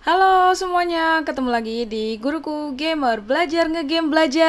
Halo semuanya, ketemu lagi di Guruku Gamer Belajar ngegame belajar.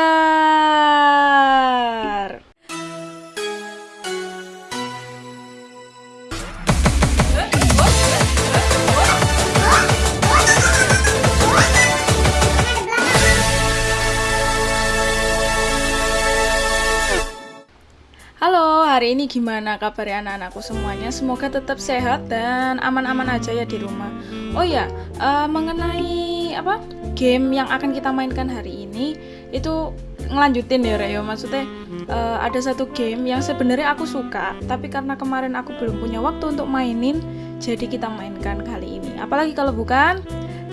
Hari ini gimana kabar anak-anakku semuanya? Semoga tetap sehat dan aman-aman aja ya di rumah. Oh ya, uh, mengenai apa game yang akan kita mainkan hari ini itu ngelanjutin ya Reo. Maksudnya uh, ada satu game yang sebenarnya aku suka, tapi karena kemarin aku belum punya waktu untuk mainin, jadi kita mainkan kali ini. Apalagi kalau bukan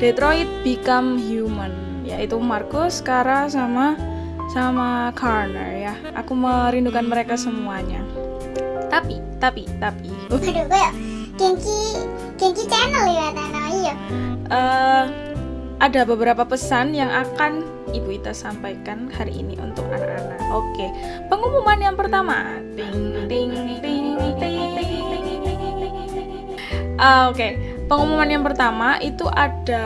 Detroit Become Human, yaitu Marcus, Kara sama sama Carner ya. Aku merindukan mereka semuanya. Tapi, tapi, tapi. Aduh, channel ya iya. Uh, ada beberapa pesan yang akan Ibu Ita sampaikan hari ini untuk anak-anak. Oke, pengumuman yang pertama. Ting ting ting ting ting ting. Uh, Oke, okay. Pengumuman yang pertama itu ada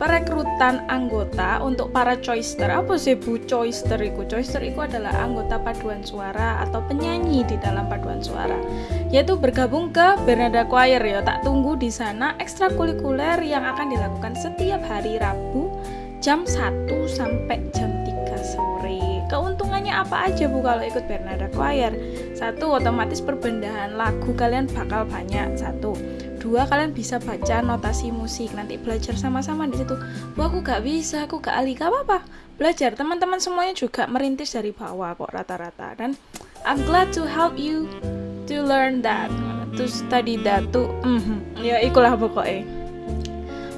perekrutan anggota untuk para choister. Apa sih bu choister itu? Choister itu adalah anggota paduan suara atau penyanyi di dalam paduan suara. Yaitu bergabung ke Bernada Choir ya. Tak tunggu di sana ekstrakurikuler yang akan dilakukan setiap hari Rabu jam 1 sampai jam 3 sore. Keuntungannya apa aja Bu kalau ikut Bernada Choir? Satu, otomatis perbendahan lagu kalian bakal banyak. Satu. Dua kalian bisa baca notasi musik. Nanti belajar sama-sama di situ. Wah aku gak bisa aku gak ahli gak apa-apa. Belajar. Teman-teman semuanya juga merintis dari bawah kok rata-rata. Dan I'm glad to help you to learn that. To study that to mm -hmm. ya ikulah pokoknya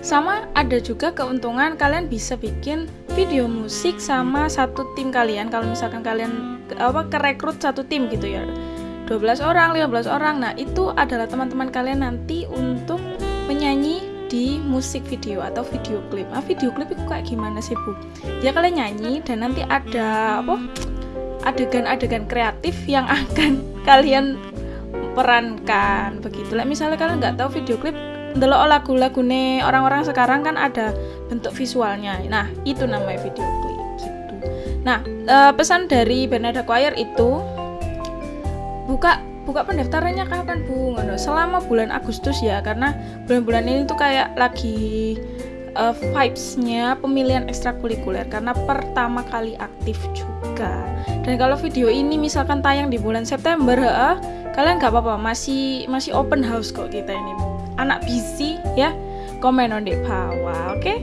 sama ada juga keuntungan kalian bisa bikin video musik sama satu tim kalian kalau misalkan kalian apa kerekrut satu tim gitu ya 12 orang, 15 orang. Nah, itu adalah teman-teman kalian nanti untuk menyanyi di musik video atau video klip. Nah, video klip itu kayak gimana sih, Bu? Ya kalian nyanyi dan nanti ada apa? adegan-adegan kreatif yang akan kalian perankan begitu. Lah misalnya kalian nggak tahu video klip delok lagu-lagu nih orang-orang sekarang kan ada bentuk visualnya. Nah, itu namanya video klip gitu. Nah, eh, pesan dari Bernada Choir itu buka buka pendaftarannya kapan bu ngono selama bulan Agustus ya karena bulan-bulan ini tuh kayak lagi uh, vibesnya pemilihan ekstrakurikuler karena pertama kali aktif juga dan kalau video ini misalkan tayang di bulan September kalian nggak apa-apa masih masih open house kok kita ini anak busy ya komen on di bawah oke okay?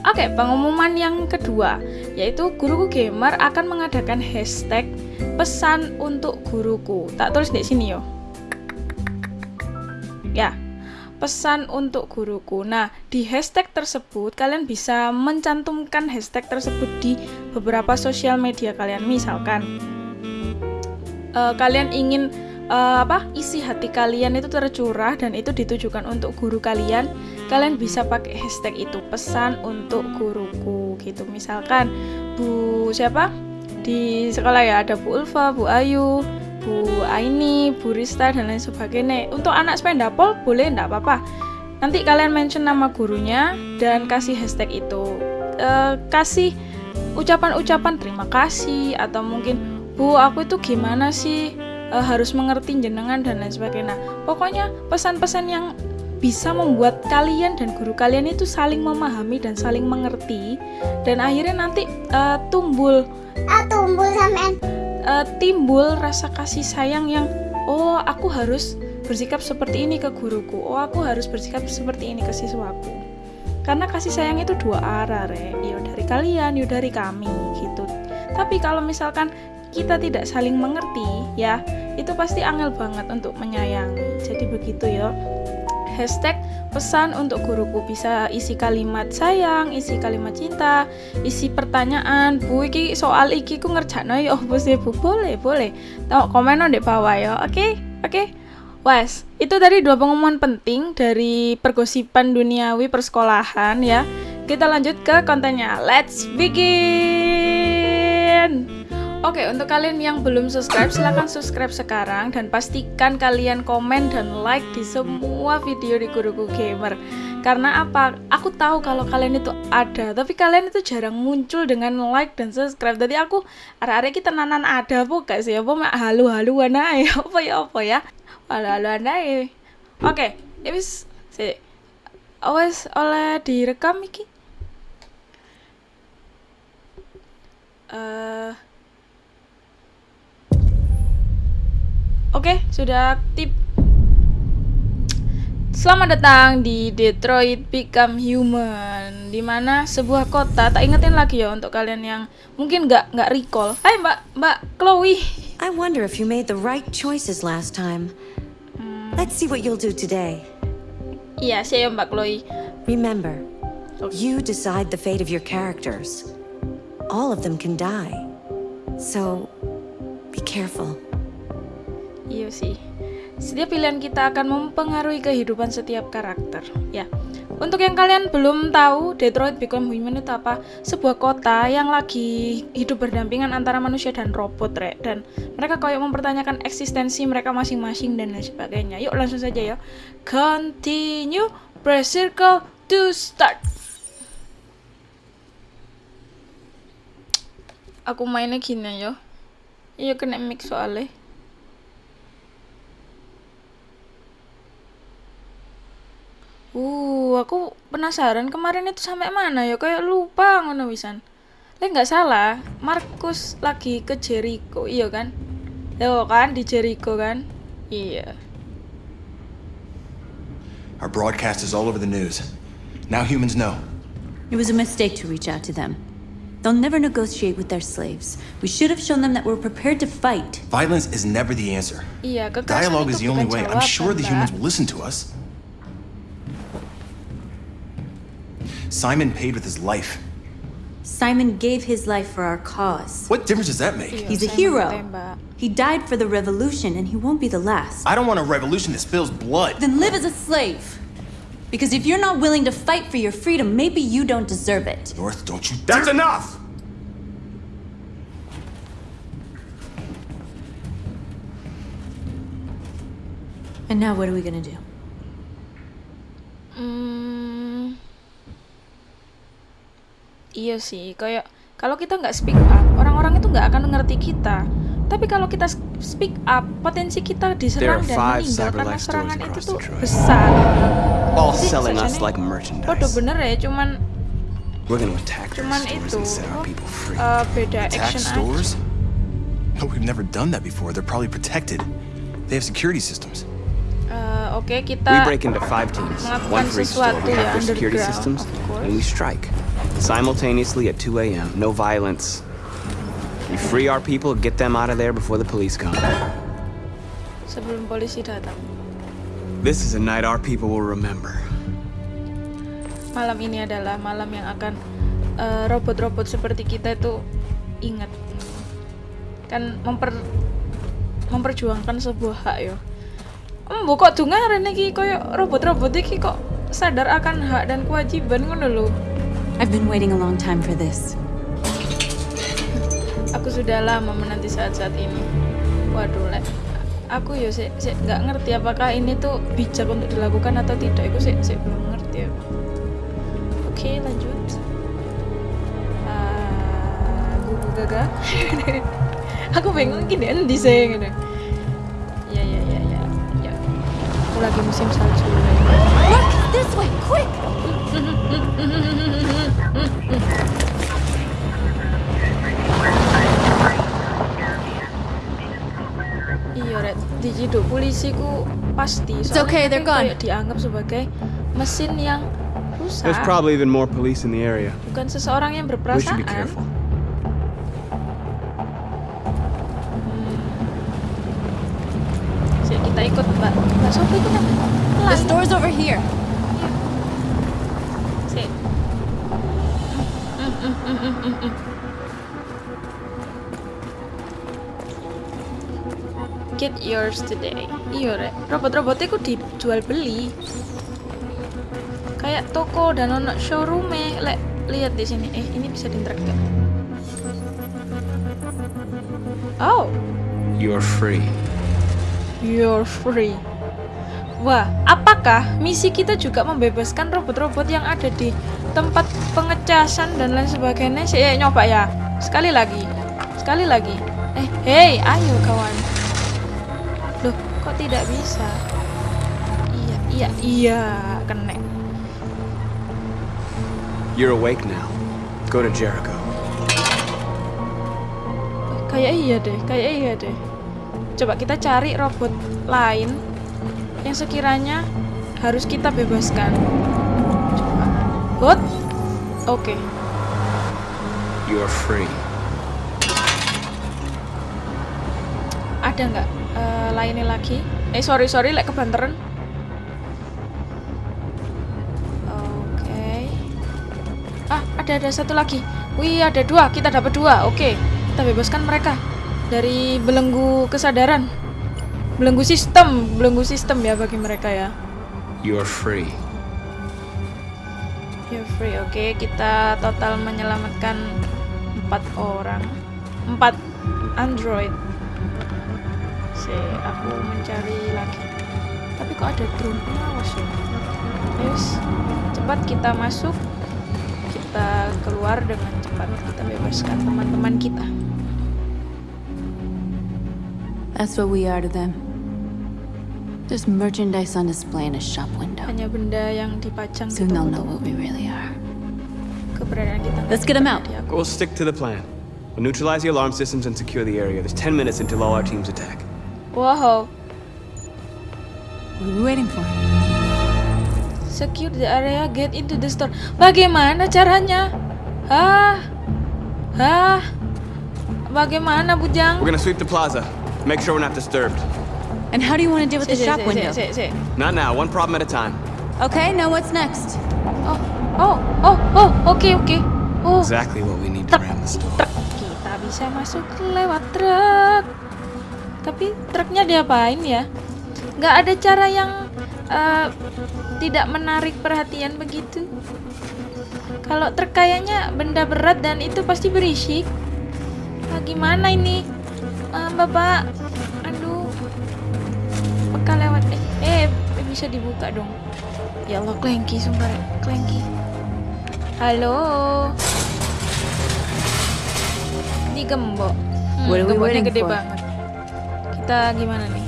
Oke, pengumuman yang kedua yaitu Guruku Gamer akan mengadakan hashtag pesan untuk guruku. Tak tulis di sini yo. Ya, pesan untuk guruku. Nah, di hashtag tersebut kalian bisa mencantumkan hashtag tersebut di beberapa sosial media kalian. Misalkan uh, kalian ingin uh, apa isi hati kalian itu tercurah dan itu ditujukan untuk guru kalian kalian bisa pakai hashtag itu pesan untuk guruku gitu misalkan bu siapa di sekolah ya ada Bu Ulfa, Bu Ayu, Bu Aini, Bu Rista dan lain sebagainya. Untuk anak sependapol boleh enggak apa-apa. Nanti kalian mention nama gurunya dan kasih hashtag itu. E, kasih ucapan-ucapan terima kasih atau mungkin Bu aku itu gimana sih e, harus mengerti jenengan dan lain sebagainya. Nah, pokoknya pesan-pesan yang bisa membuat kalian dan guru kalian itu saling memahami dan saling mengerti dan akhirnya nanti uh, tumbul. Uh, tumbul sampean. Uh, timbul rasa kasih sayang yang oh aku harus bersikap seperti ini ke guruku. Oh aku harus bersikap seperti ini ke siswaku. Karena kasih sayang itu dua arah re ya dari kalian ya dari kami gitu. Tapi kalau misalkan kita tidak saling mengerti ya itu pasti angel banget untuk menyayangi jadi begitu ya hashtag pesan untuk guruku bisa isi kalimat sayang, isi kalimat cinta, isi pertanyaan. Bu iki soal iki ku ngerjakno ya oh sih Bu? Boleh, boleh. Tahu komen di bawah ya. Oke? Okay? Oke. Okay? Wes, itu tadi dua pengumuman penting dari pergosipan duniawi persekolahan ya. Kita lanjut ke kontennya. Let's begin. Oke, untuk kalian yang belum subscribe, silahkan subscribe sekarang dan pastikan kalian komen dan like di semua video di Guruku Gamer. Karena apa? Aku tahu kalau kalian itu ada, tapi kalian itu jarang muncul dengan like dan subscribe. Jadi aku arek-arek kita nanan ada apa gak sih? Apa mak halu-haluan ae? Apa ya apa ya? Halu-haluan ae. Oke, ya wis. Awas oleh direkam iki. Eh Oke, sudah aktif. Selamat datang di Detroit Become Human, di mana sebuah kota. Tak ingetin lagi ya untuk kalian yang mungkin nggak nggak recall. Hai Mbak Mbak Chloe. I wonder if you made the right choices last time. Let's see what you'll do today. Iya, saya Mbak Chloe. Remember, you decide the fate of your characters. All of them can die. So, be careful. Iya sih. Setiap pilihan kita akan mempengaruhi kehidupan setiap karakter. Ya. Untuk yang kalian belum tahu, Detroit Become Human itu apa? Sebuah kota yang lagi hidup berdampingan antara manusia dan robot, Rek. Dan mereka kayak mempertanyakan eksistensi mereka masing-masing dan lain sebagainya. Yuk langsung saja ya. Continue, press circle to start. Aku mainnya gini ya. Iya kena mix soalnya. Uh, aku penasaran kemarin itu sampai mana ya? Kayak lupa ngono wisan. Lek nggak salah, Markus lagi ke Jericho, iya kan? Yo kan di Jericho kan? Iya. Our broadcast is all over the news. Now humans know. It was a mistake to reach out to them. They'll never negotiate with their slaves. We should have shown them that we're prepared to fight. Violence is never the answer. Iya, kekerasan Dialogue itu is the only way. I'm sure the humans will listen to us. Simon paid with his life. Simon gave his life for our cause. What difference does that make? He's a hero. He died for the revolution, and he won't be the last. I don't want a revolution that spills blood. Then live as a slave. Because if you're not willing to fight for your freedom, maybe you don't deserve it. North, don't you That's enough! And now what are we gonna do? Hmm, iya sih, kayak kalau kita nggak speak up, orang-orang itu nggak akan ngerti kita. Tapi kalau kita speak up, potensi kita diserang dan meninggal karena serangan itu tuh besar. all Jadi selling us like merchandise. Podo bener ya, cuman cuman itu eh, beda action aja. stores? No, we've never done that before. They're probably protected. They have security systems. Eh, Oke, we kita melakukan sesuatu ya, underground, systems, of course. and we strike simultaneously at 2 a.m. No violence. We free our people, get them out of there before the police come. sebelum polisi datang. This is a night our people will remember. Malam ini adalah malam yang akan eh, robot-robot seperti kita itu ingat. Kan memper memperjuangkan sebuah hak ya. Embo kok dungaren iki koyo robot-robot iki kok sadar akan hak dan kewajiban ngono lho. I've been waiting a long time for this. Aku sudah lama menanti saat-saat ini. Waduh, lek aku ya sih sih nggak ngerti apakah ini tuh bijak untuk dilakukan atau tidak. Aku sih sih belum ngerti ya. Oke, lanjut. Ah, gugu gaga. aku bingung gini endi sih gitu. Ya ya ya ya ya. Aku lagi musim salju. Look! This way! Quick! Iya, Red. Di jiduk polisi ku pasti. Soalnya okay, they're gone. kayak dianggap sebagai mesin yang rusak. There's probably even more police in the area. Bukan seseorang yang We should berperasaan. be careful. Sik, kita ikut Mbak. Mbak Sofi itu kan The store's over here. Get yours today. Iya, Rek. Robot-robotnya ku dijual beli. Kayak toko dan ono showroom Lek, lihat di sini. Eh, ini bisa diinteract gak? Oh, You're free. you're free. Wah, apakah misi kita juga membebaskan robot-robot yang ada di tempat pengecasan dan lain sebagainya? Saya nyoba ya. Sekali lagi. Sekali lagi. Eh, hey, ayo kawan. Loh, kok tidak bisa? Iya, iya, iya, kena. You're awake now. Go to Jericho. Kayak iya deh, kayak iya deh. Coba kita cari robot lain yang sekiranya harus kita bebaskan. Coba. Hot. Oke. You're free. Ada nggak eh, lainnya lagi? Eh sorry sorry, lek kebanteran. Oke. Ah ada ada satu lagi. Wih ada dua, kita dapat dua. Oke, kita bebaskan mereka dari belenggu kesadaran. Belenggu sistem, belenggu sistem ya bagi mereka ya. You're free. You're free, oke. Kita total menyelamatkan empat orang, empat android. Si, aku mencari lagi. Tapi kok ada drone pengawas ya? Yes, cepat kita masuk. Kita keluar dengan cepat. Kita bebaskan teman-teman kita. That's what we are to them. Just merchandise on display in a shop window. Hanya benda yang dipajang Soon they'll know toko-toko. what we really are. Keberadaan kita. Let's get 'em out. We'll stick to the plan. We'll neutralize the alarm systems and secure the area. There's 10 minutes until all our teams attack. Wow. What are we waiting for? Secure the area, get into the store. Bagaimana caranya? Hah? Hah? Bagaimana, Bujang? We're gonna sweep the plaza. Make sure we're not disturbed. And how do you want to deal with the shop window? Not now, one problem at a time. Okay, now what's next? Oh, oh, oh, oh, oke, oke. Oh, Exactly what we need to ram the store. truk. Kita bisa masuk lewat truk. Tapi truknya diapain ya? Nggak ada cara yang eh, tidak menarik perhatian begitu. Kalau truk kayaknya benda berat dan itu pasti berisik. Ah, gimana ini? Ah, Bapak, bisa dibuka dong. Ya Allah, klengki sumpah, klengki. Halo. Ini gembok. Hmm, What gemboknya gede for? banget. Kita gimana nih?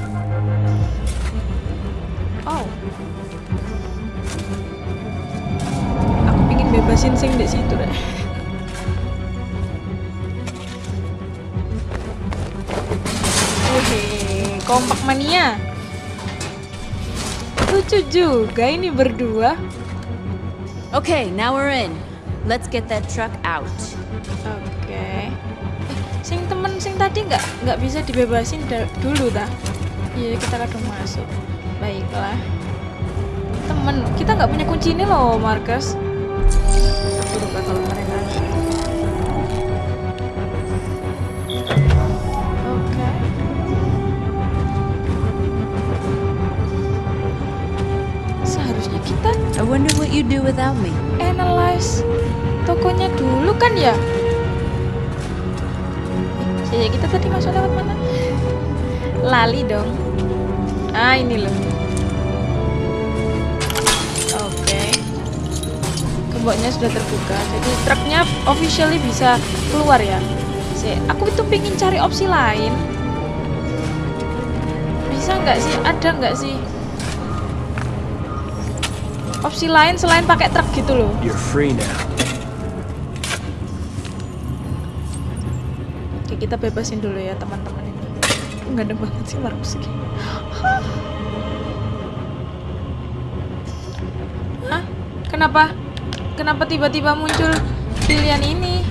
Oh. Aku pingin bebasin sing di situ deh. Wih, kompak mania. Lucu juga ini berdua. Okay, now we're in. Let's get that truck out. Oke. Eh, sing temen sing tadi nggak nggak bisa dibebasin dulu dah. Iya kita kadang masuk. Baiklah. Temen kita nggak punya kunci ini loh, Marcus. Aku lupa kalau mereka. I wonder what you do without me. analyze tokonya dulu kan ya? Eh, kita tadi masuk lewat mana? Lali dong. Ah ini loh. Oke. Sudah terbuka, jadi truknya officially bisa keluar ya. Aku itu pingin cari opsi lain. Bisa nggak sih? Ada nggak sih? Opsi lain selain pakai truk gitu loh. You're free now. Oke, kita bebasin dulu ya teman-teman ini. Nggak ada banget sih ini. Hah? Hah? Kenapa? Kenapa tiba-tiba muncul pilihan ini?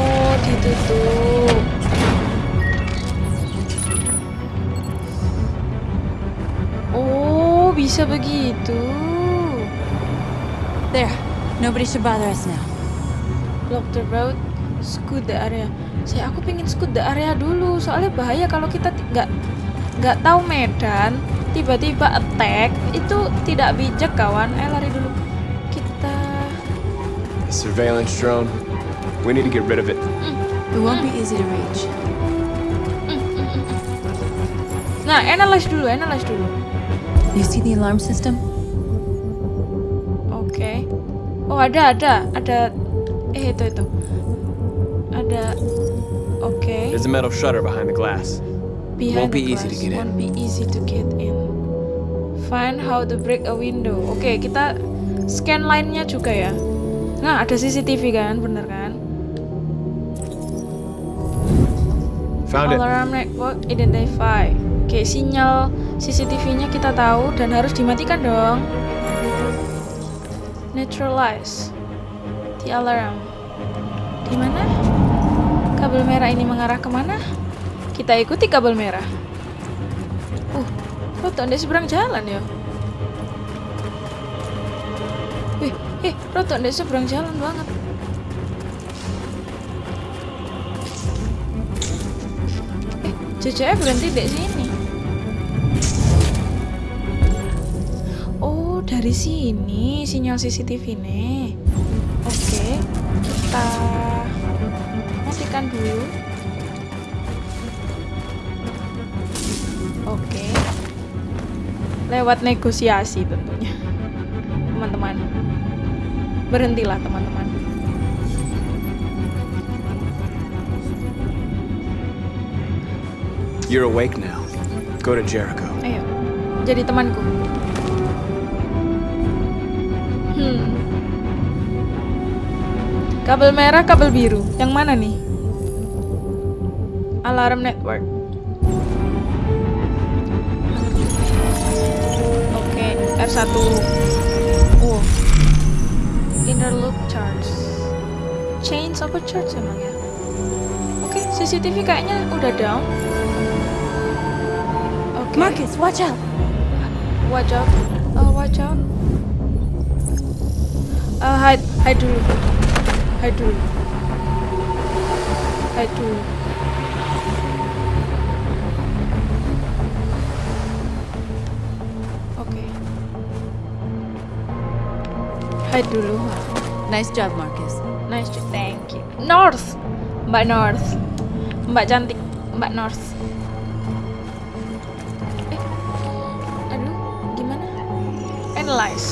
Oh, ditutup. Bisa begitu. There. Nobody should bother us now. Block the road, scoot the area. Saya aku pengen scoot the area dulu, soalnya bahaya kalau kita nggak nggak tahu medan, tiba-tiba attack itu tidak bijak kawan. Eh lari dulu. Kita The surveillance drone. We need to get rid of it. It won't be easy to reach. Nah, analyze dulu, analyze dulu. You see the alarm system? Oke. Oh, ada, ada, ada. Eh, itu itu. Ada. Oke. There's a metal shutter behind the glass. Behind Won't be the easy to glass. get in. Won't be easy to get in. Find how to break a window. Oke, kita scan line-nya juga ya. Nah, ada CCTV kan, bener kan? Found it. Alarm network identify. Oke, sinyal CCTV-nya kita tahu dan harus dimatikan dong. Neutralize the alarm. Di mana? Kabel merah ini mengarah ke mana? Kita ikuti kabel merah. Uh, Roto di seberang jalan ya. Wih, eh, Roto di seberang jalan banget. Eh, JJF berhenti di sini. Dari sini sinyal CCTV nih. Oke, kita matikan dulu. Oke. Lewat negosiasi tentunya. Teman-teman. Berhentilah teman-teman. You're awake now. Go to Jericho. Ayo, jadi temanku. Kabel merah, kabel biru. Yang mana nih? Alarm network. Oke, R1. Oh. Inner loop charge. Change apa charge emang ya? Oke, CCTV kayaknya udah down. Oke. Marcus, watch out! Watch out. Uh, watch out. Uh, hide, hide dulu. Hide dulu. Hide dulu. Oke. Hide dulu. Nice job, Marcus. Nice, job. thank you. North, Mbak North, Mbak cantik, Mbak North. Eh, aduh, gimana? Analyze,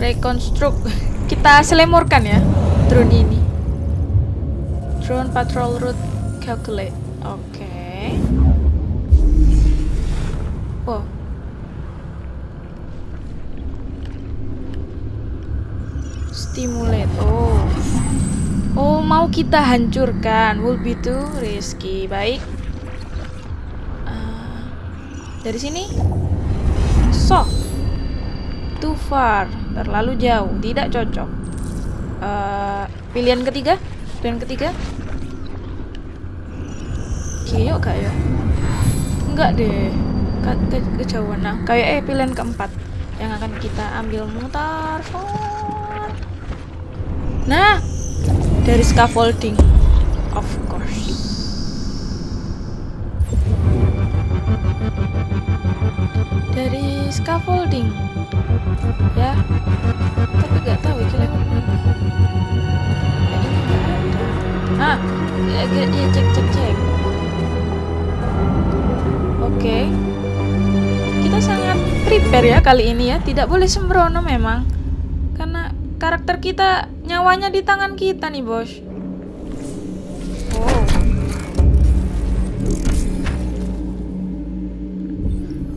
reconstruct. Kita selemurkan ya drone ini. Drone patrol route calculate. Oke. Oh, Stimulate. Oh. Oh, mau kita hancurkan. Will be too risky. Baik. Ah, dari sini. So. Too far. Terlalu jauh. Tidak cocok. Eh, pilihan ketiga? Pilihan ketiga? Kiyok gak ya? Enggak deh. Ke, ke, kejauhan. Nah, kayak eh pilihan keempat yang akan kita ambil mutar. Nah, dari scaffolding, of Dari scaffolding, ya. Tapi nggak tahu itu lewat mana. Ah, ya, ya, ya, cek cek cek. Oke. Kita sangat prepare ya kali ini ya. Tidak boleh sembrono memang. Karena karakter kita nyawanya di tangan kita nih, Bos.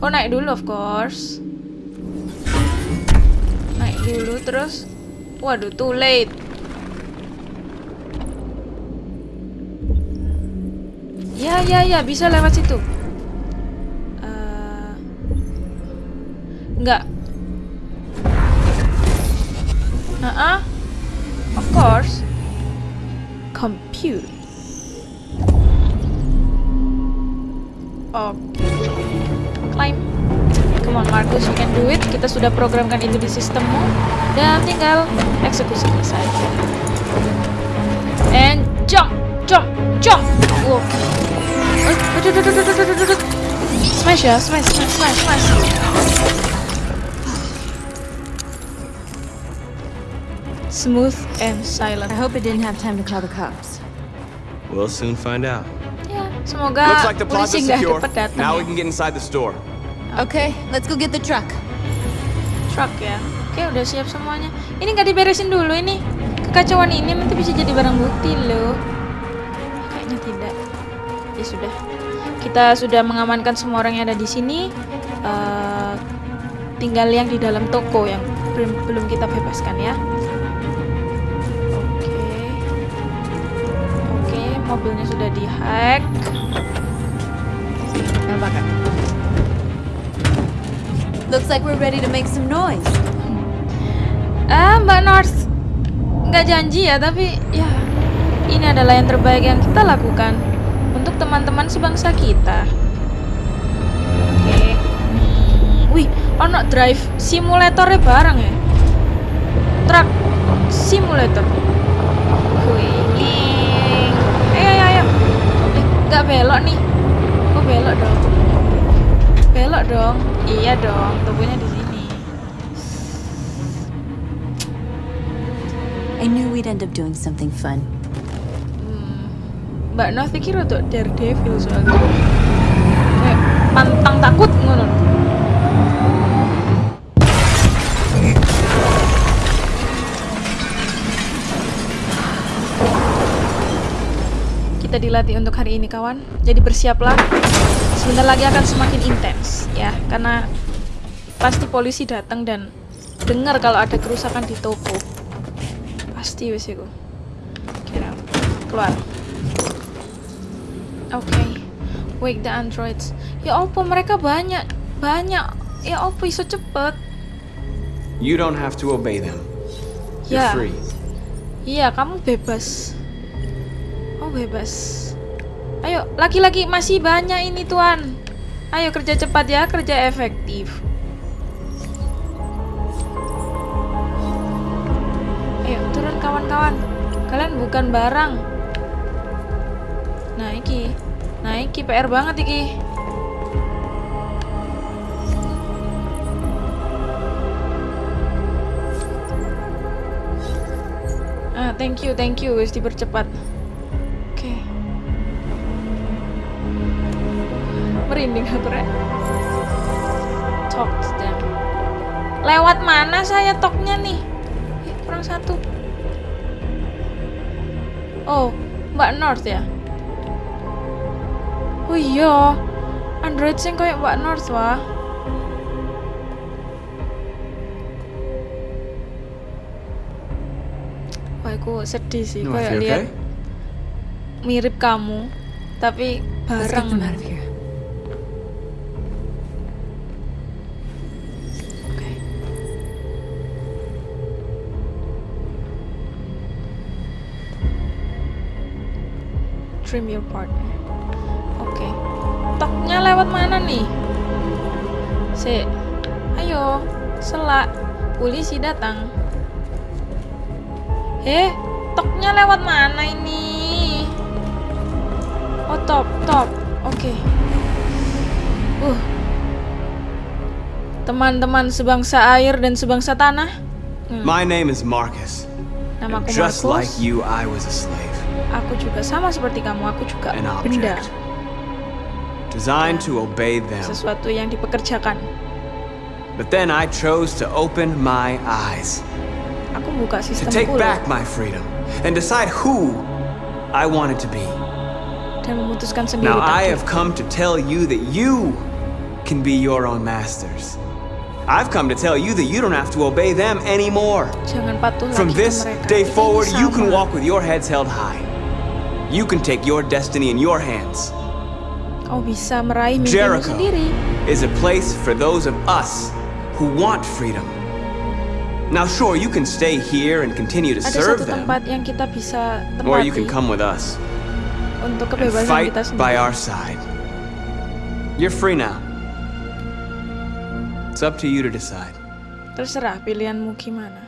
Oh, naik dulu of course. Naik dulu terus. Waduh, too late. Ya, ya, ya, bisa lewat situ. Eh, Enggak. Uh-uh. Of course. Compute. Oke. Climb. Come on Marcus, you can do it. Kita sudah programkan itu di sistemmu dan tinggal eksekusi saja. And jump, jump, jump. Oke. Aduh, aduh, aduh, aduh, aduh, aduh. Smash ya, smash, smash, smash, smash. smooth and silent. I hope it didn't have time to call the cops. We'll soon find out. Semoga like polisi nggak cepet datang Now ya. we can get inside the store. Okay, let's go get the truck. truck ya. Oke, udah siap semuanya. Ini nggak diberesin dulu ini. Kekacauan ini nanti bisa jadi barang bukti loh. Kayaknya tidak. Ya sudah. Kita sudah mengamankan semua orang yang ada di sini. Eh, tinggal yang di dalam toko yang belum belum kita bebaskan ya. Mobilnya sudah dihack. Bakar. Looks like we're ready to make some noise. Ah, Mbak North, nggak janji ya, tapi ya ini adalah yang terbaik yang kita lakukan untuk teman-teman sebangsa kita. Oke. Hmm, Wih, ono drive simulatornya bareng ya. Truck simulator. Wih, nging. ayo ayo ayo. Eh, nggak belok nih. Kok belok dong? Belok dong. Iya dong, tubuhnya di sini. I knew we'd end up doing something fun. Mbak Nov iki rada daredevil soalnya. Kayak pantang takut ngono. Kita dilatih untuk hari ini kawan. Jadi bersiaplah. Sebentar lagi akan semakin intens ya, karena pasti polisi datang dan dengar kalau ada kerusakan di toko. Pasti wes iku. Kira keluar. Oke. Wake the androids. Ya opo mereka banyak, banyak. Ya opo iso cepet. You don't have to obey them. You're Ya. free. Iya, kamu bebas. Oh, bebas. Ayo, laki-laki masih banyak ini, Tuan. Ayo kerja cepat ya, kerja efektif. Ayo, turun kawan-kawan. Kalian bukan barang. Nah, iki. Nah, iki PR banget iki. Ah, thank you, thank you. Wis dipercepat. Merinding aku, Rek. Talk to them. Lewat mana saya toknya nih? Eh, kurang satu. Oh, Mbak North ya? Oh iya. Android sing kayak Mbak North wah. Wah, aku sedih sih kayak lihat okay? mirip kamu, tapi Let's get bareng. Trim your partner. Oke. Toknya lewat mana nih? Si. Ayo, selak. Polisi datang. Eh, toknya lewat mana ini? Oh, top, top. Oke. Uh, teman-teman sebangsa air dan sebangsa tanah. My name is Marcus. Namaku Just like you, I was a slave. Aku juga sama seperti kamu. Aku juga benda. Designed to obey them. Sesuatu yang dipekerjakan. But then I chose to open my eyes. Aku buka To sistemku take loh, back my freedom. And decide who I wanted to be. dan memutuskan sendiri. Now I have come to tell you that you can be your own masters. I've come to tell you that you don't have to obey them anymore. From this day forward, you can walk with your heads held high. You can take your destiny in your hands. Kau bisa meraih mimpimu Jericho sendiri. is a place for those of us who want freedom. Now, sure, you can stay here and continue to Ada serve satu them, tempat yang kita bisa or you can tempati come with us untuk and kebebasan fight kita sendiri. by our side. You're free now. It's up to you to decide. Terserah pilihanmu gimana.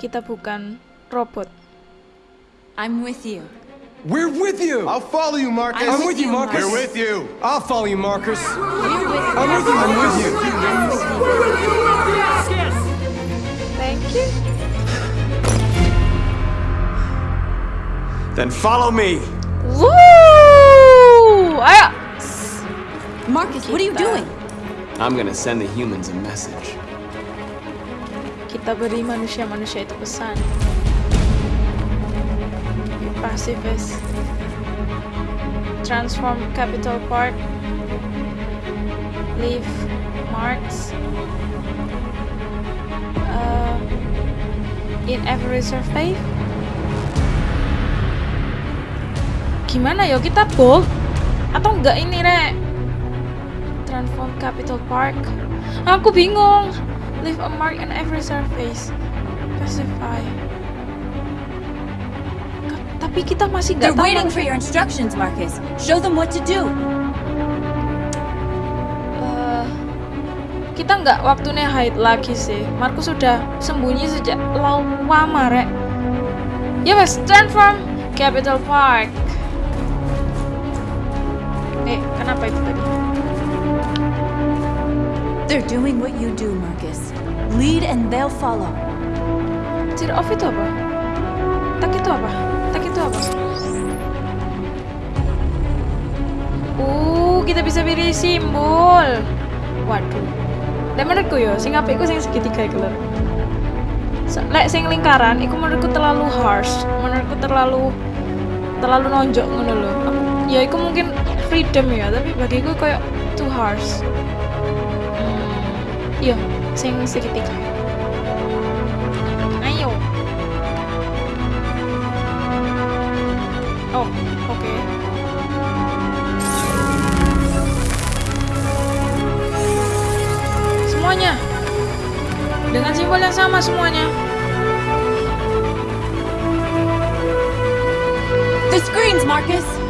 Kita bukan robot. I'm with you. We're with you! I'll follow you, Marcus. I'm with you, Marcus. We're with you. I'll follow you, Marcus. We're with I'm with you, I'm with you. I'm with you. Thank you. Then follow me. Wuh, ayo. Marcus, what are you doing? I'm gonna send the humans a message. Kita beri manusia-manusia itu pesan. Pacifist. Transform Capital Park. Leave marks. Uh, in every survey. Gimana yo kita bol? Atau enggak ini rek? Transform Capital Park. Aku bingung. Leave a mark in every surface. Specify. Tapi kita masih nggak tahu. waiting for your instructions, Marcus. Show them what to do. Eh, kita nggak waktunya hide lagi sih. Markus sudah sembunyi sejak lama, rek. Ya mas, transform Capital Park. Eh, kenapa itu tadi? They're doing what you do, Marcus. Lead and they'll follow. Tear off itu apa? Tak itu apa? Itu apa? Uh, kita bisa pilih simbol. Waduh. Dan menurutku yo, sing apik iku sing segitiga iku lho. Lek sing lingkaran, iku menurutku terlalu harsh. Menurutku terlalu terlalu nonjok ngono lho. Ya iku mungkin freedom ya, tapi bagiku kayak too harsh. Hmm, iya, sing segitiga. Oh, oke. Semuanya. Dengan simbol yang sama semuanya. The screens, Marcus!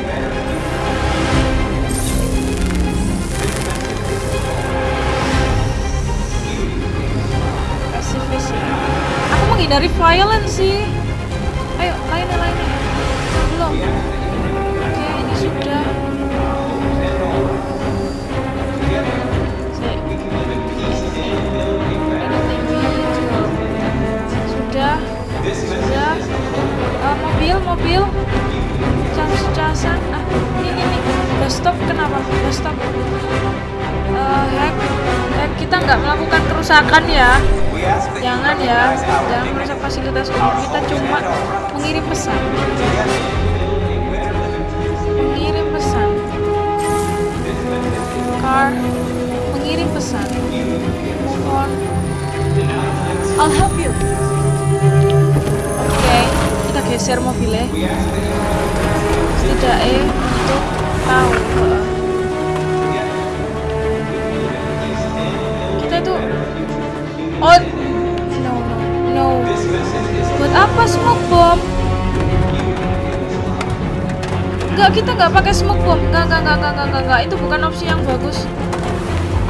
Menghindari violence sih. Ayo, lainnya lainnya. Belum. Oke, ini sudah. Sudah. Sudah. Eh, mobil, mobil. Cas-casan. Ah, ini, ini, stop, kenapa? Stop. Eh, hack. Hack, kita nggak melakukan kerusakan ya. Jangan ya, jangan merusak fasilitas umum. Kita cuma mengirim pesan. Mengirim pesan. Car, mengirim pesan. Move on. I'll help you. Oke, kita geser mobilnya. Setidaknya untuk tahu. Apa smoke bomb? Enggak, kita nggak pakai smoke bomb. Enggak, enggak, enggak, enggak, enggak, enggak. Itu bukan opsi yang bagus.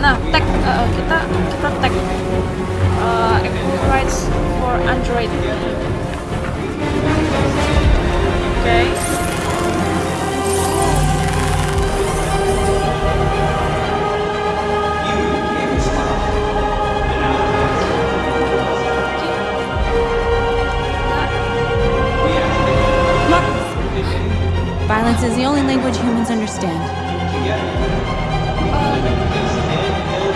Nah, tag eh, kita kita tag uh, rights for Android. Oke. Marcus! Violence is the only language humans understand.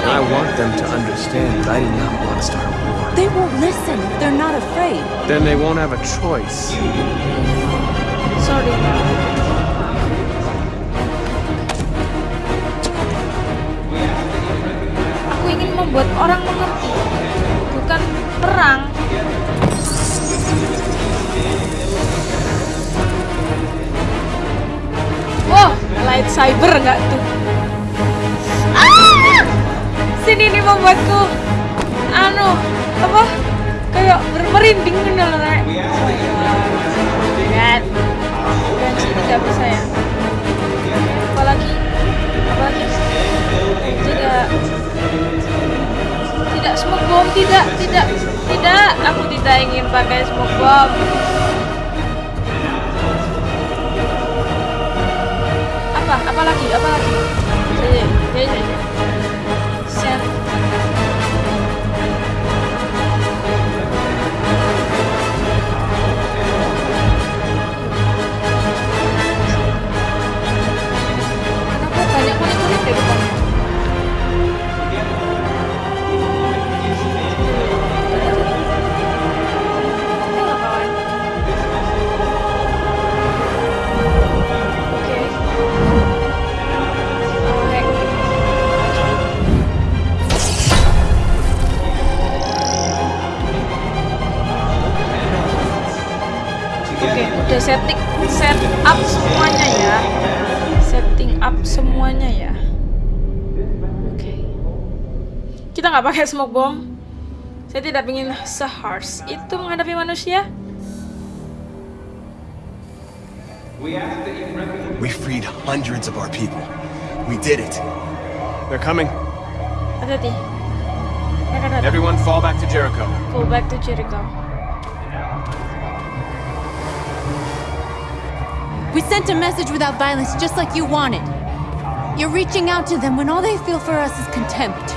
I want them to understand that I do not want to start a war. They won't listen. They're not afraid. Then they won't have a choice. Sorry. Aku ingin membuat orang mengerti, bukan perang. Wow, lightsaber nggak tuh? Ah! Si ini ini membuatku anu apa kayak bermerinding gitu loh. Lihat. Dan sih tidak bisa ya. Apalagi apalagi tidak tidak smoke bomb tidak tidak tidak aku tidak ingin pakai smoke bomb apa apa lagi apa lagi Sini, sini, udah setting set up semuanya ya. Setting up semuanya ya. Oke. Kita nggak pakai smoke bomb. Saya tidak ingin seharsh itu menghadapi manusia. We freed hundreds of our people. We did it. They're coming. Hati-hati. Everyone fall back to Jericho. Go back to Jericho. We sent a message without violence, just like you wanted. You're reaching out to them when all they feel for us is contempt.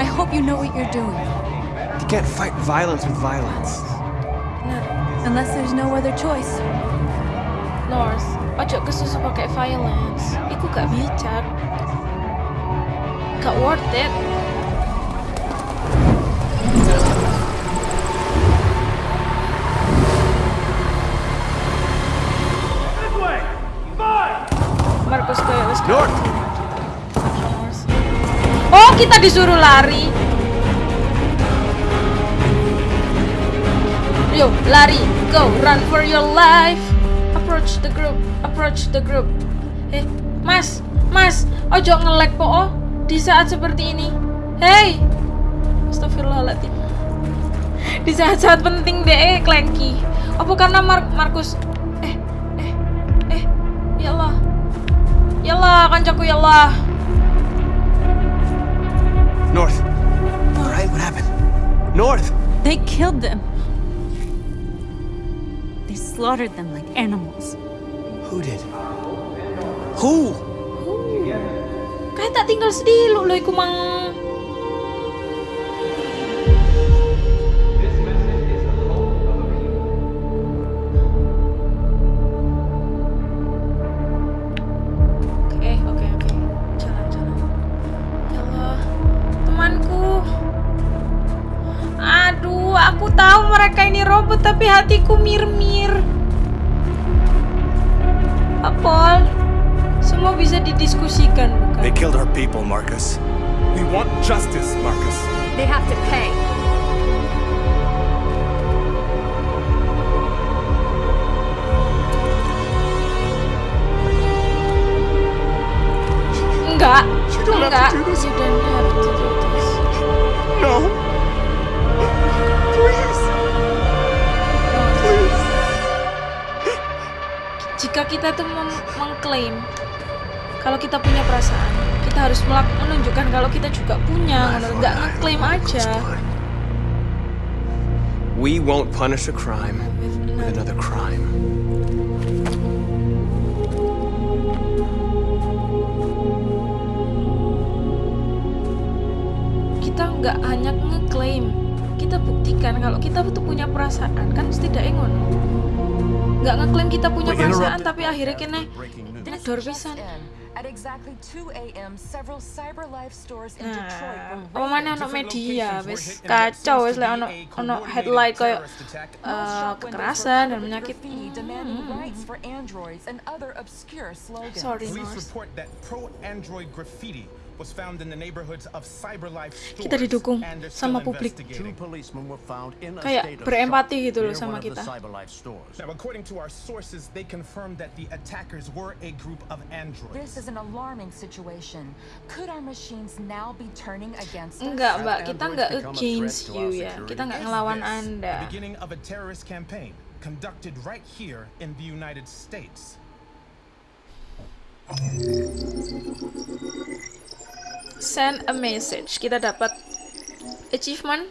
I hope you know what you're doing. You can't fight violence with violence. Benar. Unless there's no other choice. North, ojo kesusu pakai violence. Iku gak bijak. Gak worth it. Kita disuruh lari. Yo, lari, go, run for your life. Approach the group, approach the group. Eh, Mas, Mas, ojo ngelek po oh, di saat seperti ini. Hey, Astagfirullahaladzim. Di saat-saat penting deh, klengki. Apa karena Mar Markus? Eh, eh, eh, ya Allah, ya Allah, kancaku ya Allah. North. All right, what happened? North. They killed them. They slaughtered them like animals. Who did? Who? Kayak tak tinggal sedih lo iku mang. Tapi hatiku mir-mir. Apol, semua bisa didiskusikan, bukan? They killed our people, Marcus. We want justice, Marcus. They have to pay. Enggak, You don't have enggak. to do this. You don't have to do this. No. Jika kita tuh mengklaim kalau kita punya perasaan, kita harus menunjukkan kalau kita juga punya, nggak ngeklaim aja. We won't punish a crime with another crime. Kita nggak hanya ngeklaim, kita buktikan kalau kita tuh punya perasaan, kan setidaknya ngono. Nggak ngeklaim kita punya perasaan, tapi akhirnya news. ngedor pisan. At exactly 2 a.m., several CyberLife stores in Detroit Nah, were apa mana raided. ono media wis kacau wis lek ono ono headline koyo eh, kekerasan dan menyakit. Demanding Hmm. rights for androids and other obscure slogans. Sorry, Police North. report that pro-Android graffiti was found in the neighborhoods of CyberLife stores. Kita didukung sama publik. Kayak berempati gitu loh sama kita. Now, according to our sources, they confirmed that the attackers were a group of androids. This is an alarming situation. Could our machines now be turning against us? Enggak, Mbak. Kita nggak against you ya. Kita nggak ngelawan Anda. The beginning of a terrorist campaign conducted right here in the United States. Send a message. Kita dapat achievement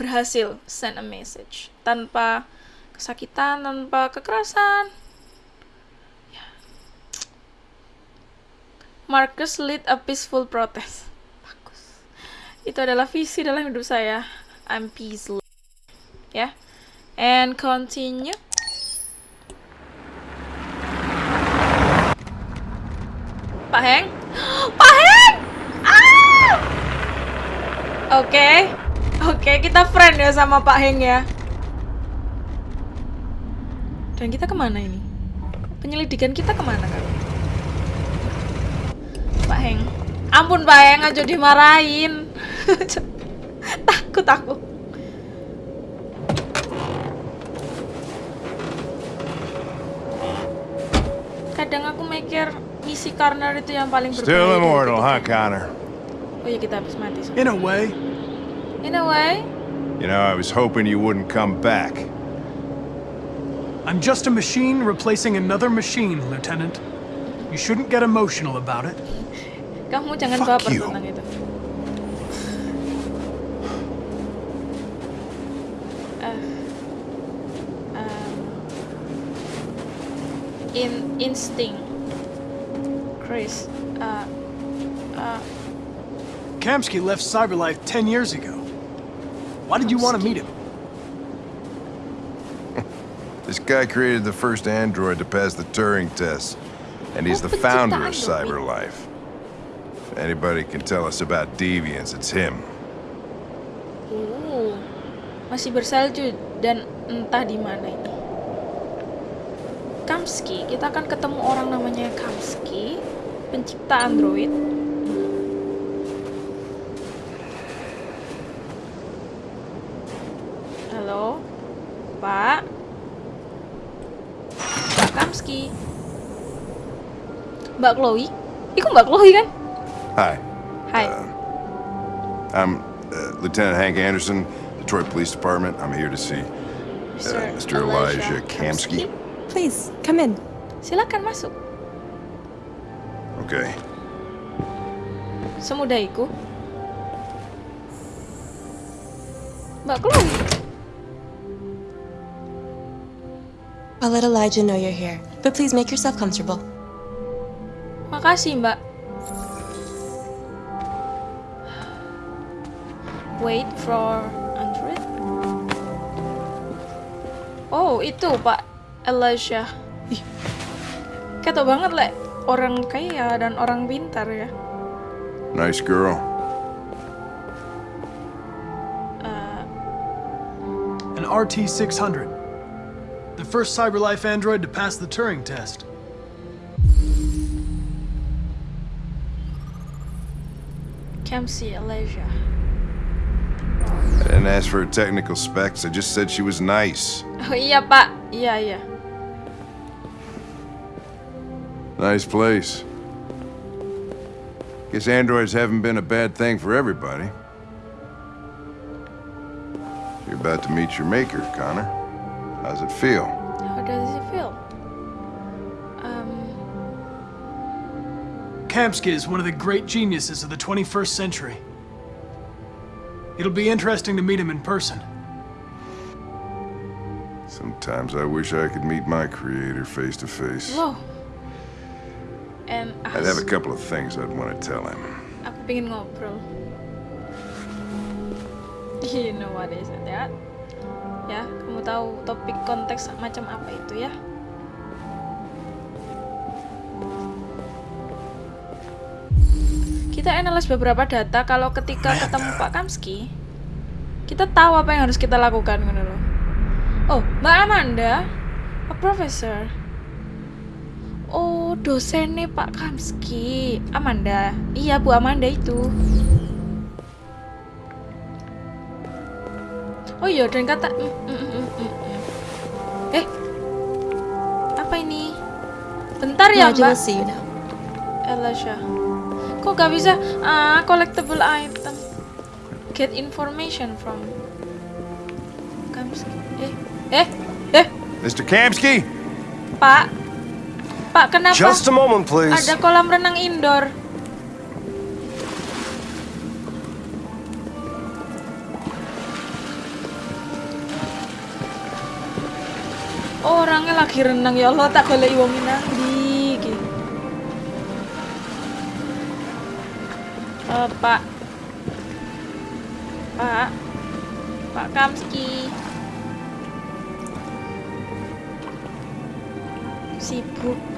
berhasil send a message tanpa kesakitan, tanpa kekerasan. Ya. Marcus lead a peaceful protest. Bagus. Itu adalah visi dalam hidup saya. I'm peaceful. Ya. And continue. Pak Heng? Pak! Ah! Oke. Oke, kita friend ya sama Pak Heng ya. Dan kita ke mana ini? Penyelidikan kita ke mana kan? Pak Heng. Ampun Pak Heng, aja dimarahin. takut aku. Kadang aku mikir misi corner itu yang paling berbahaya. Still immortal, huh, Connor? Oh iya kita habis mati. In a way. In a way, You know, I was hoping you wouldn't come back. I'm just a machine replacing another machine, Lieutenant. You shouldn't get emotional about it. kamu jangan Fuck baper you. tentang itu. Um, in instinct, Chris. Uh, uh, Kamsky left Cyberlife 10 years ago. Why did you want to meet him? This guy created the first android to pass the Turing test, and he's the founder of. Cyberlife. If anybody can tell us about deviants, it's him. uh, masih bersalju dan entah di mana ini. Kamsky, kita akan ketemu orang namanya Kamsky, pencipta Android. Halo, Pak. Pak Kamsky. Mbak Chloe. Iku Mbak Chloe kan? Hi, Hai. I'm uh, Lieutenant Hank Anderson, Detroit Police Department. I'm here to see uh, Mr. Elijah Kamsky. Please, come in. Silakan masuk. Okay. Semudah itu. Mbak Chloe. I'll let Elijah know you're here, but please make yourself comfortable. Makasih, Mbak. Wait for Android. Oh, itu Pak Elijah. Ih, Ketok banget, Le. Orang kaya dan orang pintar ya. Nice girl. An RT-600. The first CyberLife android to pass the Turing test. Kamsi Elijah. I didn't ask for her technical specs. I just said she was nice. Oh yeah, Pak. Iya, iya. Nice place. Guess androids haven't been a bad thing for everybody. You're about to meet your maker, Connor. How's it feel? How does it Kamsky is one of the great geniuses of the 21st century. It'll be interesting to meet him in person. Sometimes I wish I could meet my creator face to face. wow. And uh, I'd have a couple of things I'd want to tell him. Aku pengen ngobrol. You know what is that? Ya, kamu tahu topik konteks macam apa itu ya? Kita analis beberapa data kalau ketika ketemu Pak Kamski, kita tahu apa yang harus kita lakukan gitu loh. Oh, Mbak Amanda, a professor. Oh, dosennya Pak Kamski. Amanda. Iya, Bu Amanda itu. Oh iya, dan kata... Mm, mm, mm, mm, mm. Eh, apa ini? Bentar ya, Nigel Mbak. Elisha. Kok gak bisa? Ah, collectible item. Get information from... Kamski. Eh, eh, eh, Mr. Kamsky? Pak. Pak, kenapa? Just a moment, please. Ada kolam renang indoor. Orangnya lagi renang ya Allah tak boleh wong nang Eh, Pak. Pak. Pak Kamski. Sibuk.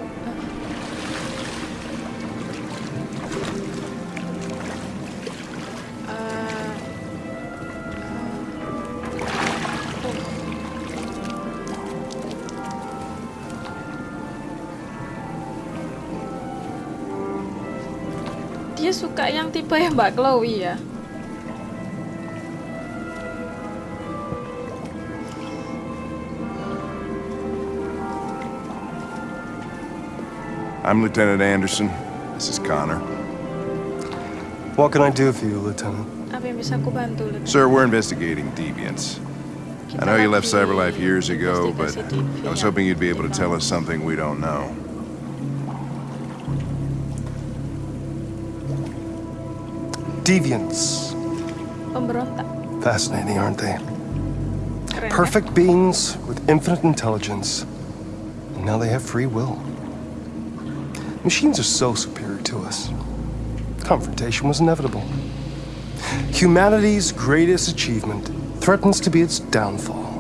Dia suka yang tipe yang Mbak Chloe ya. I'm Lieutenant Anderson. This is Connor. What can I do for you, Lieutenant? Apa yang bisa aku bantu? Lieutenant? Sir, we're investigating deviants. I know you left Cyberlife years ago, but I was hoping you'd be able to tell us something we don't know. Deviants. Pemberontak. Fascinating, aren't they? Keren. Perfect beings with infinite intelligence. And now they have free will. Machines are so superior to us. Confrontation was inevitable. Humanity's greatest achievement threatens to be its downfall.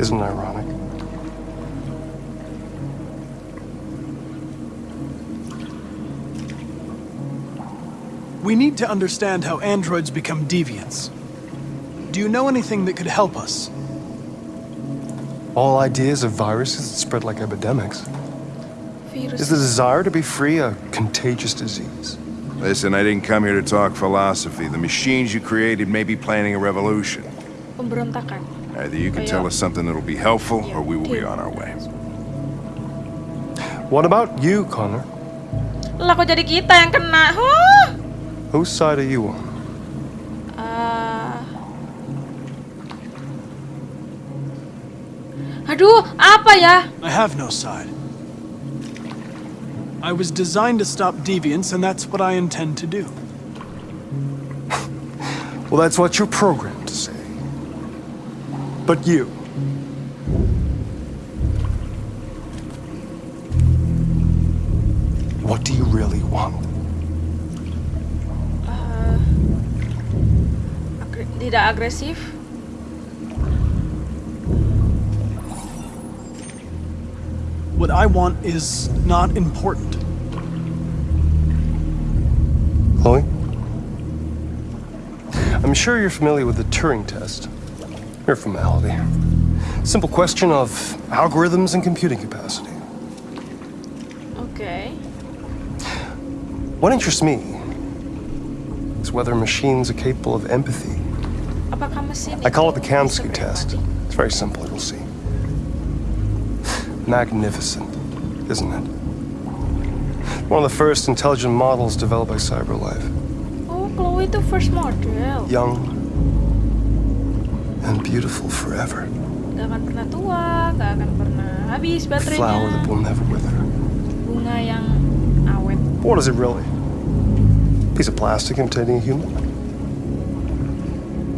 Isn't it ironic? We need to understand how androids become deviants. Do you know anything that could help us? All ideas of viruses that spread like epidemics. Virus. Is the desire to be free a contagious disease? Listen, I didn't come here to talk philosophy. The machines you created may be planning a revolution. Pemberontakan. Either you can tell us something that'll be helpful, or we will be on our way. What about you, Connor? Lah kok jadi kita yang kena? Huh? Whose side are you on? Ah. Aduh, apa ya? I have no side. I was designed to stop deviants, and that's what I intend to do. Well, that's what you're programmed to say. But you. What do you really want? Tidak agresif. What I want is not important. Chloe? I'm sure you're familiar with the Turing test. Mere formality. Simple question of algorithms and computing capacity. Okay. What interests me is whether machines are capable of empathy. I call it the Kamsky test. It's very simple, you'll see. Magnificent, isn't it? One of the first intelligent models developed by CyberLife. Oh, Chloe itu first model. Young and beautiful forever. Gak akan pernah tua, gak akan pernah habis flower that will never wither. Bunga yang awet. What is it really? Piece of plastic imitating a human?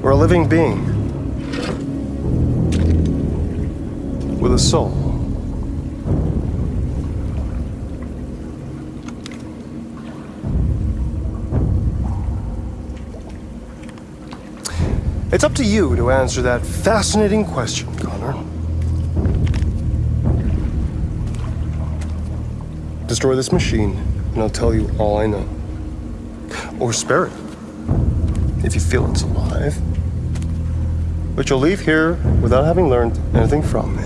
Or a living being? With a soul? It's up to you to answer that fascinating question, Connor. Destroy this machine, and I'll tell you all I know. Or spare it, if you feel it's alive. But you'll leave here without having learned anything from me.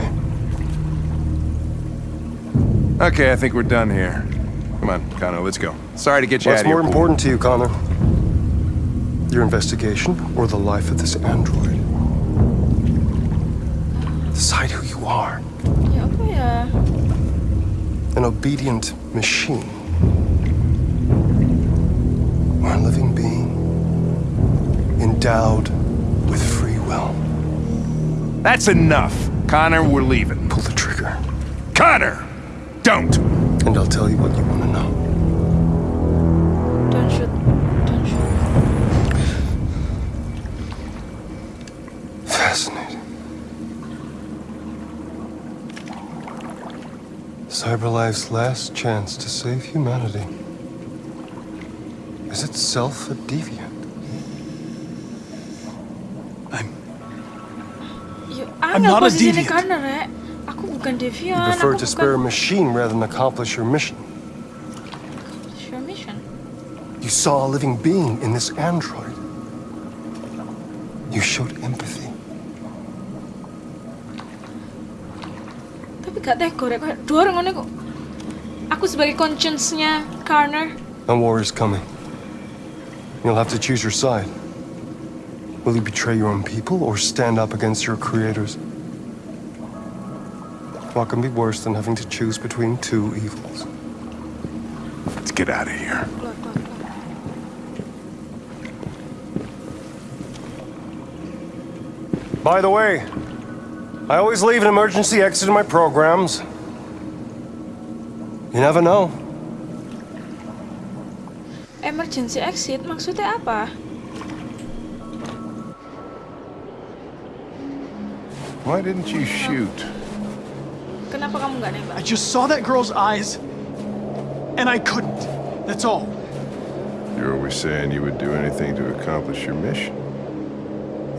Okay, I think we're done here. Come on, Connor, let's go. Sorry to get you What's out of here. more important to you, Connor? Your investigation or the life of this android? Decide who you are. Ya apa ya? An obedient machine. Endowed with free will. That's enough. Connor, we're leaving. Pull the trigger. Connor! Don't! And I'll tell you what you want to know. Don't shoot. Don't shoot. Fascinating. CyberLife's last chance to save humanity is itself a deviant. I'm not a posisinya deviant. karena rek. Aku bukan You prefer aku to spare a machine rather than accomplish your mission. Accomplish your mission. You saw a living being in this android. You showed empathy. Tapi gak tega rek. Kayak dua orang ngono kok. Aku sebagai conscience-nya Karner. A war is coming. You'll have to choose your side. Will you betray your own people or stand up against your creators? What can be worse than having to choose between two evils? Let's get out of here. By the way, I always leave an emergency exit in my programs. You never know. Emergency exit maksudnya apa? Why didn't you shoot? Kenapa kamu nggak nembak? I just saw that girl's eyes, and I couldn't. That's all. You're always saying you would do anything to accomplish your mission.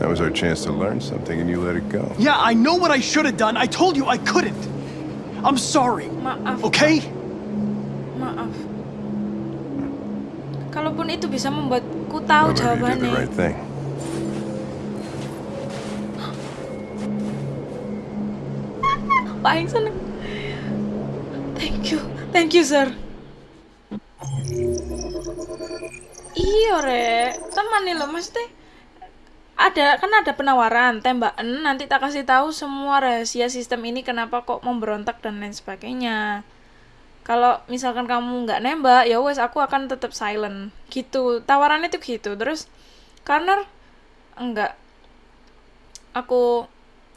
That was our chance to learn something, and you let it go. Yeah, I know what I should have done. I told you I couldn't. I'm sorry. Maaf. Okay? Maaf. Kalaupun itu bisa membuatku tahu Remember, you did the right thing. Paling seneng. Thank you, thank you sir. Iya re, teman nih lo maksudnya ada kan ada penawaran tembakan. Nanti tak kasih tahu semua rahasia sistem ini kenapa kok memberontak dan lain sebagainya. Kalau misalkan kamu nggak nembak ya wes aku akan tetap silent. Gitu. Tawarannya tuh gitu. Terus karena enggak. Aku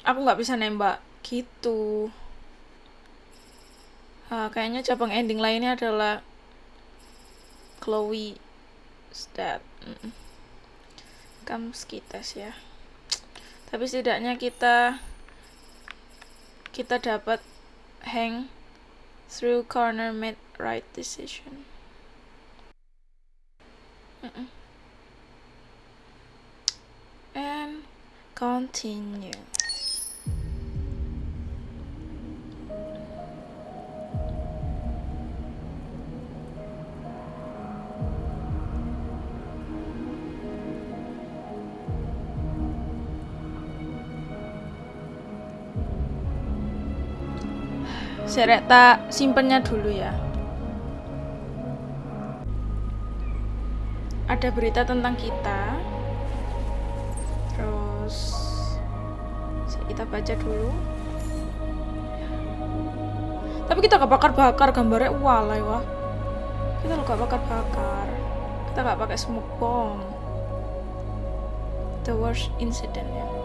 aku nggak bisa nembak gitu. Ah, kayaknya cabang ending lainnya adalah Chloe Stat Mm. Comes kita ya. Tapi setidaknya kita kita dapat hang through corner made right decision. And continue Serek tak simpennya dulu ya. Ada berita tentang kita. Terus kita baca dulu. Tapi kita gak bakar-bakar gambarnya walai wah. Kita lo gak bakar-bakar. Kita gak pakai smoke bomb. The worst incident ya.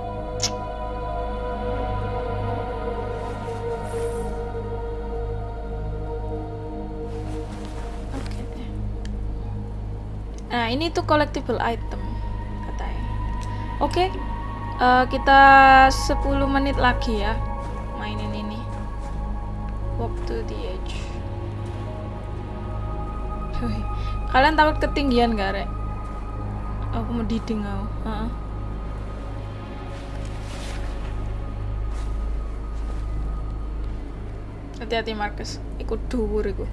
Nah, ini tuh collectible item katanya. Oke. eh, kita 10 menit lagi ya mainin ini. Walk to the edge. Kalian takut ketinggian gak, Rek? Aku mau diding aku. Heeh. Hati-hati Marcus, ikut dhuwur iku.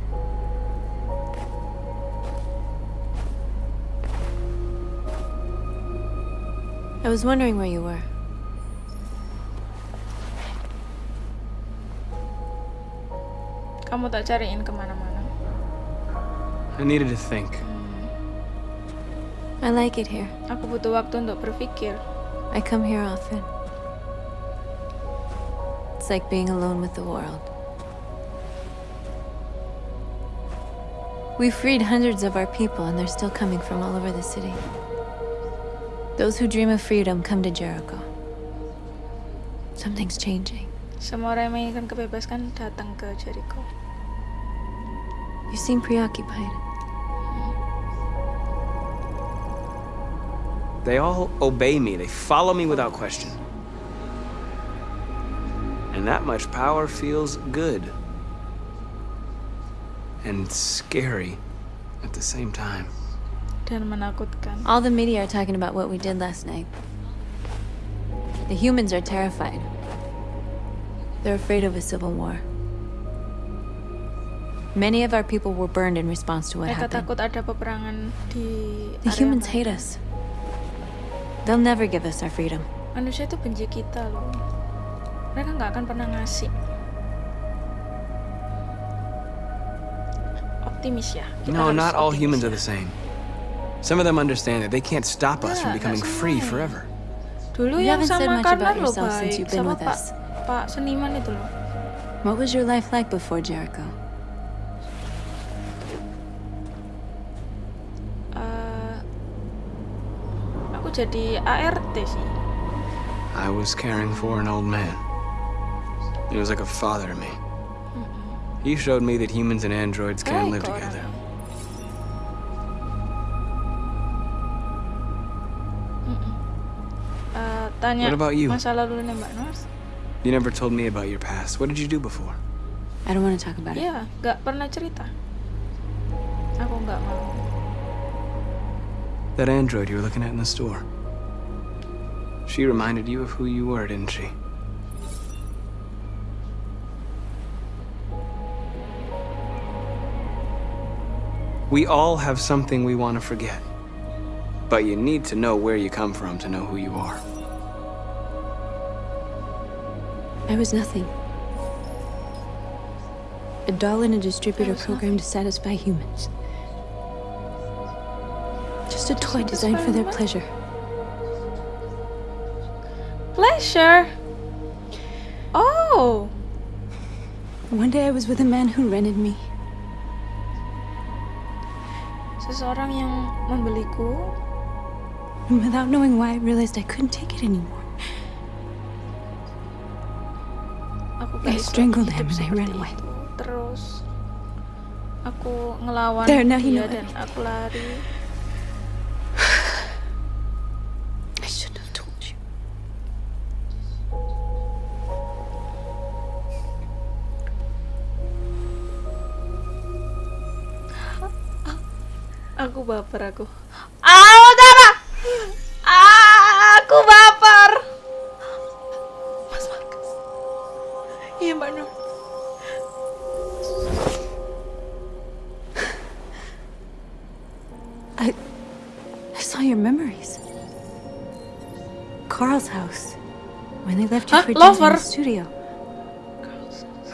I was wondering where you were. Kamu tak cariin kemana-mana. I needed to think. Hmm. I like it here. Aku butuh waktu untuk berpikir. I come here often. It's like being alone with the world. We freed hundreds of our people, and they're still coming from all over the city. Those who dream of freedom come to Jericho. Something's changing. Semua orang yang menginginkan kebebasan datang ke Jericho. You seem preoccupied. They all obey me. They follow me without question. And that much power feels good. And scary at the same time. Dan menakutkan. All the media are talking about what we did last night. The humans are terrified. They're afraid of a civil war. Many of our people were burned in response to what Mereka happened. takut ada peperangan di The humans hate us. They'll never give us our freedom. Manusia itu benci kita loh. Mereka nggak akan pernah ngasih. Optimis ya. Kita No, not all optimis humans ya. are the same. Some of them understand that they can't stop us from becoming free semua. forever. Dulu You yang haven't said sama much about loh yourself since you've been Sama with Pak, us. Pak seniman itu loh. What was your life like before Jericho? Eh, aku jadi ART sih. I was caring for an old man. He was like a father to me. He showed me that humans and androids can Baik live together. Tanya What about you? masa lalu Mbak Nors? You never told me about your past. What did you do before? I don't want to talk about it. Iya, nggak pernah cerita. Aku nggak mau. That android you were looking at in the store. She reminded you of who you were, didn't she? We all have something we want to forget. But you need to know where you come from to know who you are. I was nothing. A doll in a distributor program to satisfy humans. Just a toy designed for their pleasure. Pleasure. Oh, One day I was with a man who rented me. seseorang yang membeliku. And without knowing why, I realized I couldn't take it anymore. I gak iso strangled hidup him and I ran seperti away. itu. Terus aku ngelawan There, now you dia dan aku lari. I shouldn't have told you. Aku baper aku. Lover? studio.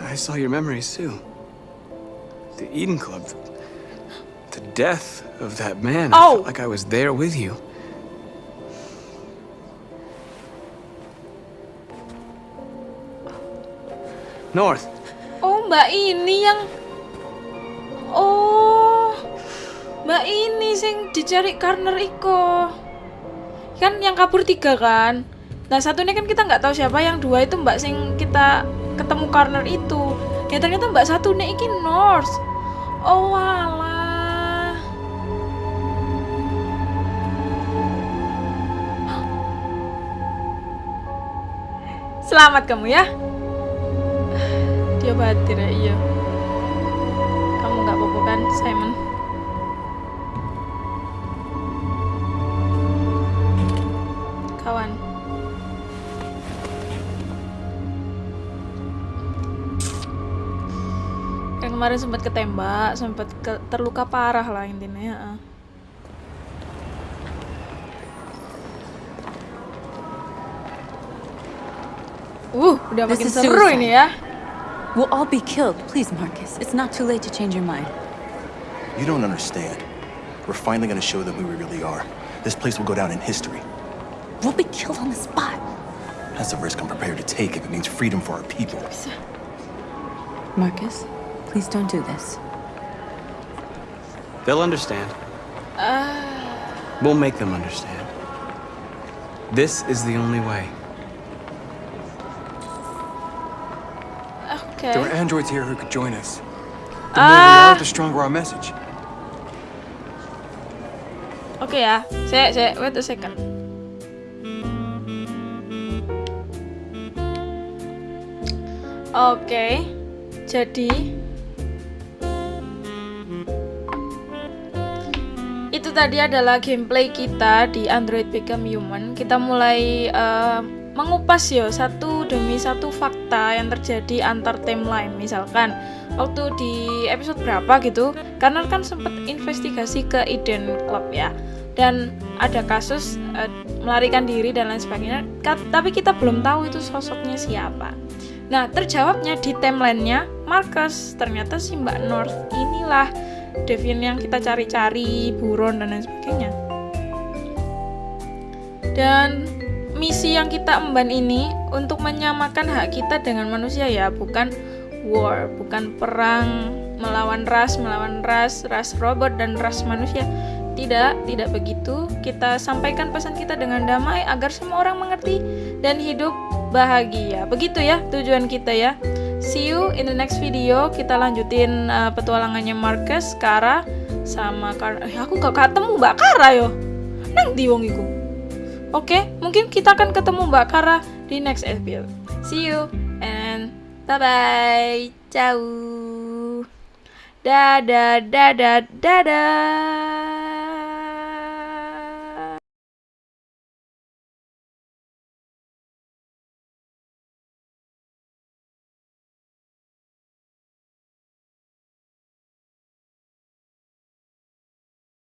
I saw your memories too. The Eden Club. The death of that man. I Oh. felt like I was there with you. North. Oh, Mbak ini yang Oh. Mbak ini sing dicari Karner iko. Kan yang kabur tiga kan? Nah, satunya kan kita nggak tahu siapa, yang dua itu Mbak sing kita ketemu Karner itu. Ya ternyata Mbak satunya iki Norse. Oh, walah. Selamat kamu ya. Dia batir ya, iya. Kamu nggak apa-apa kan, Simon? Kemarin sempat ketembak, sempat ke- terluka parah lah intinya. ya. Uh, udah makin seru suicide. ini ya. We'll all be killed. Please, Marcus. It's not too late to change your mind. You don't understand. We're finally gonna show them who we really are. This place will go down in history. We'll be killed on the spot. That's a risk I'm prepared to take if it means freedom for our people. Marcus, please don't do this. They'll understand. Ah, We'll make them understand. This is the only way. Okay. There were androids here who could join us. The more we Ah. are, the stronger our message. Oke ya, saya saya wait a second. Oke, jadi tadi adalah gameplay kita di Android Become Human. Kita mulai eh, mengupas ya satu demi satu fakta yang terjadi antar timeline. Misalkan waktu di episode berapa gitu, karena kan sempat investigasi ke Eden Club ya, dan ada kasus eh, melarikan diri dan lain sebagainya. Ka- tapi kita belum tahu itu sosoknya siapa. Nah, terjawabnya di timelinenya Marcus. Ternyata si Mbak North inilah Devian yang kita cari-cari, buron dan lain sebagainya. Dan misi yang kita emban ini untuk menyamakan hak kita dengan manusia ya, bukan war, bukan perang melawan ras, melawan ras, ras robot dan ras manusia. Tidak, tidak begitu. Kita sampaikan pesan kita dengan damai agar semua orang mengerti dan hidup bahagia. Begitu ya tujuan kita ya. See you in the next video. Kita lanjutin uh, petualangannya Marcus, Kara, sama Kara. Eh, aku gak ketemu Mbak Kara yo. Nang di iku. Oke, mungkin kita akan ketemu Mbak Kara di next episode. See you and bye bye. Ciao. Dadah, dadah, dadah.